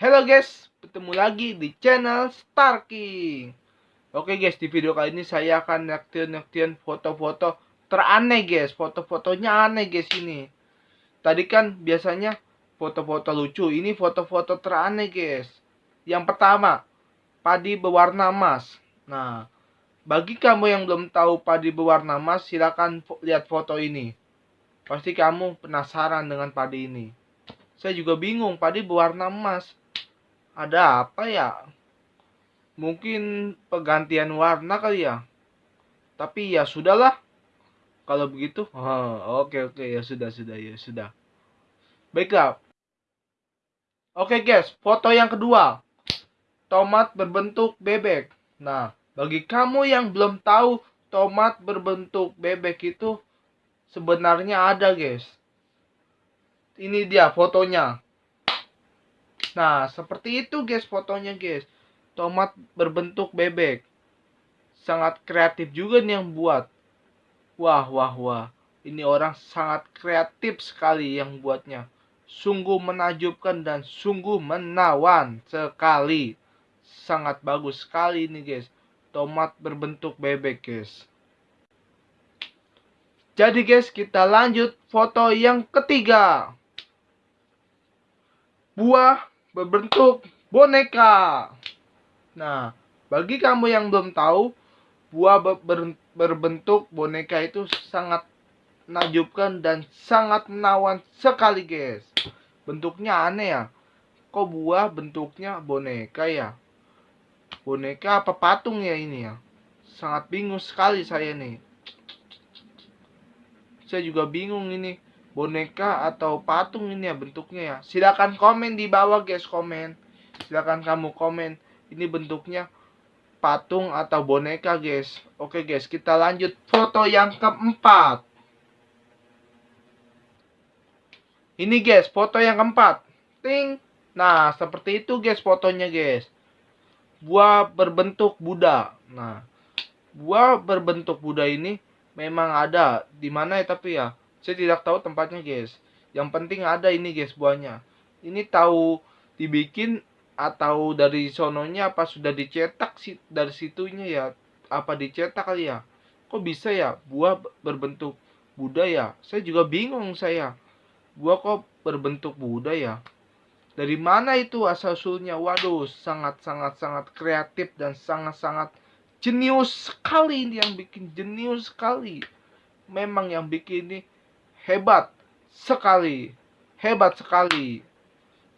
Halo guys, ketemu lagi di channel Star King. Oke guys, di video kali ini saya akan ngertiin-ngertiin foto-foto teraneh guys. Foto-fotonya aneh guys ini. Tadi kan biasanya foto-foto lucu, ini foto-foto teraneh guys. Yang pertama, padi berwarna emas. Nah, bagi kamu yang belum tahu padi berwarna emas, silakan lihat foto ini. Pasti kamu penasaran dengan padi ini. Saya juga bingung, padi berwarna emas ada apa ya? Mungkin pergantian warna kali ya. Tapi ya sudahlah. Kalau begitu, oh, oke oke ya sudah sudah ya sudah. Baiklah. Oke guys, foto yang kedua. Tomat berbentuk bebek. Nah, bagi kamu yang belum tahu tomat berbentuk bebek itu sebenarnya ada guys. Ini dia fotonya. Nah, seperti itu guys fotonya guys. Tomat berbentuk bebek. Sangat kreatif juga nih yang buat. Wah, wah, wah. Ini orang sangat kreatif sekali yang buatnya. Sungguh menajubkan dan sungguh menawan sekali. Sangat bagus sekali ini guys. Tomat berbentuk bebek guys. Jadi guys, kita lanjut foto yang ketiga. Buah berbentuk boneka. Nah, bagi kamu yang belum tahu, buah ber berbentuk boneka itu sangat menakjubkan dan sangat menawan sekali, guys. Bentuknya aneh ya. Kok buah bentuknya boneka ya? Boneka apa patung ya ini ya? Sangat bingung sekali saya nih. Saya juga bingung ini boneka atau patung ini ya bentuknya ya. Silakan komen di bawah guys komen. Silakan kamu komen. Ini bentuknya patung atau boneka guys. Oke guys kita lanjut. Foto yang keempat. Ini guys foto yang keempat. Ting. Nah seperti itu guys fotonya guys. Buah berbentuk Buddha. Nah buah berbentuk Buddha ini memang ada di mana ya tapi ya saya tidak tahu tempatnya guys. Yang penting ada ini guys buahnya. Ini tahu dibikin atau dari sononya apa sudah dicetak sih dari situnya ya? Apa dicetak kali ya? Kok bisa ya? Buah berbentuk Buddha ya saya juga bingung saya. Buah kok berbentuk Buddha ya dari mana itu asal usulnya waduh sangat sangat sangat kreatif dan sangat sangat jenius sekali ini yang bikin jenius sekali. Memang yang bikin ini hebat sekali. Hebat sekali.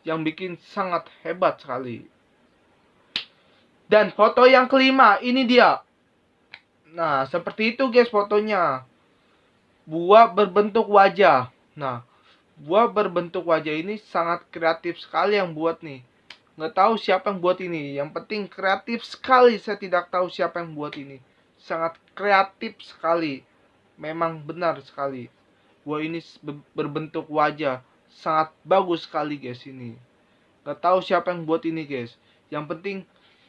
Yang bikin sangat hebat sekali. Dan foto yang kelima, ini dia. Nah, seperti itu guys fotonya. Buah berbentuk wajah. Nah, buah berbentuk wajah ini sangat kreatif sekali yang buat nih. Nggak tahu siapa yang buat ini. Yang penting kreatif sekali. Saya tidak tahu siapa yang buat ini. Sangat kreatif sekali. Memang benar sekali. Wah ini berbentuk wajah sangat bagus sekali guys ini. Gak tahu siapa yang buat ini guys. Yang penting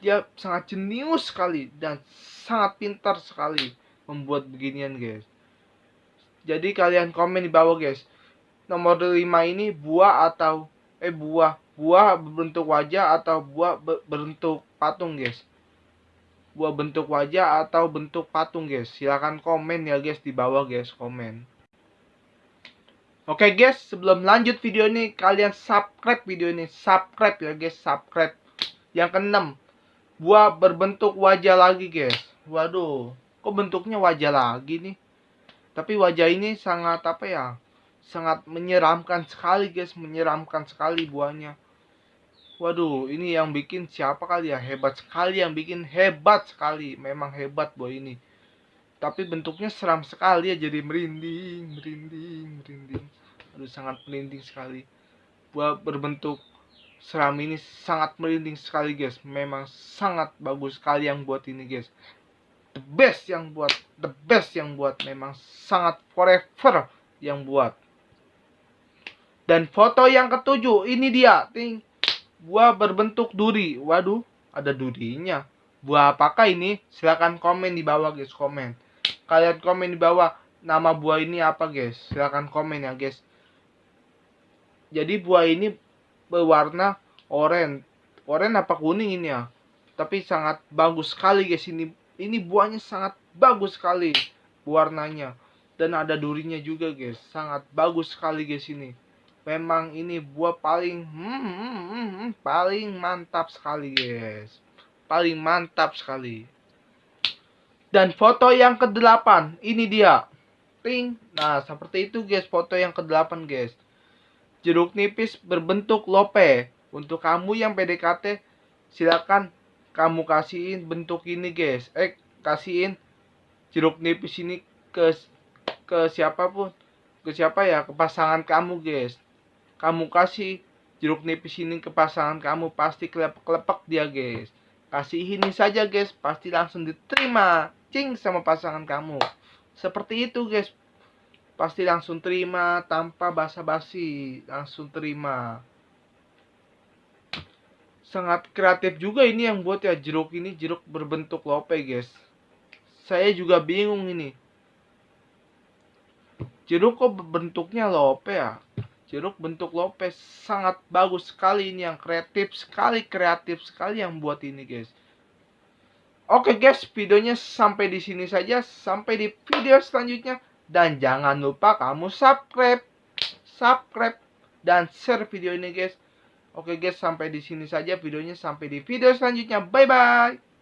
dia sangat jenius sekali dan sangat pintar sekali membuat beginian guys. Jadi kalian komen di bawah guys. Nomor 5 ini buah atau eh buah buah berbentuk wajah atau buah berbentuk patung guys. Buah bentuk wajah atau bentuk patung guys. Silahkan komen ya guys di bawah guys komen. Oke okay guys, sebelum lanjut video ini, kalian subscribe video ini. Subscribe ya guys, subscribe. Yang keenam, buah berbentuk wajah lagi guys. Waduh, kok bentuknya wajah lagi nih? Tapi wajah ini sangat apa ya? Sangat menyeramkan sekali guys, menyeramkan sekali buahnya. Waduh, ini yang bikin siapa kali ya? Hebat sekali yang bikin hebat sekali. Memang hebat buah ini tapi bentuknya seram sekali ya jadi merinding merinding merinding. Aduh sangat merinding sekali. Buah berbentuk seram ini sangat merinding sekali guys. Memang sangat bagus sekali yang buat ini guys. The best yang buat the best yang buat. Memang sangat forever yang buat. Dan foto yang ketujuh ini dia. Ting. Buah berbentuk duri. Waduh ada durinya. Buah apakah ini. Silahkan komen di bawah guys komen kalian komen di bawah nama buah ini apa guys. Silahkan komen ya guys. Jadi buah ini berwarna oren oren apa kuning ini ya? Tapi sangat bagus sekali guys. Ini ini buahnya sangat bagus sekali warnanya. Dan ada durinya juga guys. Sangat bagus sekali guys ini. Memang ini buah paling hmm, hmm, hmm, hmm, paling mantap sekali guys. Paling mantap sekali dan foto yang ke-8 ini dia. Ting nah seperti itu guys foto yang ke-8 guys. Jeruk nipis berbentuk lope. Untuk kamu yang PDKT silakan kamu kasihin bentuk ini guys. Eh kasihin jeruk nipis ini ke ke siapa pun. Ke siapa ya? Ke pasangan kamu guys. Kamu kasih jeruk nipis ini ke pasangan kamu pasti kelepek-kelepek dia guys. Kasih ini saja guys. Pasti langsung diterima cing sama pasangan kamu. Seperti itu guys. Pasti langsung terima tanpa basa-basi. Langsung terima. Sangat kreatif juga ini yang buat ya. Jeruk ini jeruk berbentuk lope guys. Saya juga bingung ini. Jeruk kok bentuknya lope ya? Jeruk bentuk lope sangat bagus sekali ini yang kreatif sekali kreatif sekali yang buat ini guys oke guys videonya sampai di sini saja sampai di video selanjutnya dan jangan lupa kamu subscribe subscribe dan share video ini guys Oke guys, sampai di sini saja videonya. Sampai di video selanjutnya. Bye bye.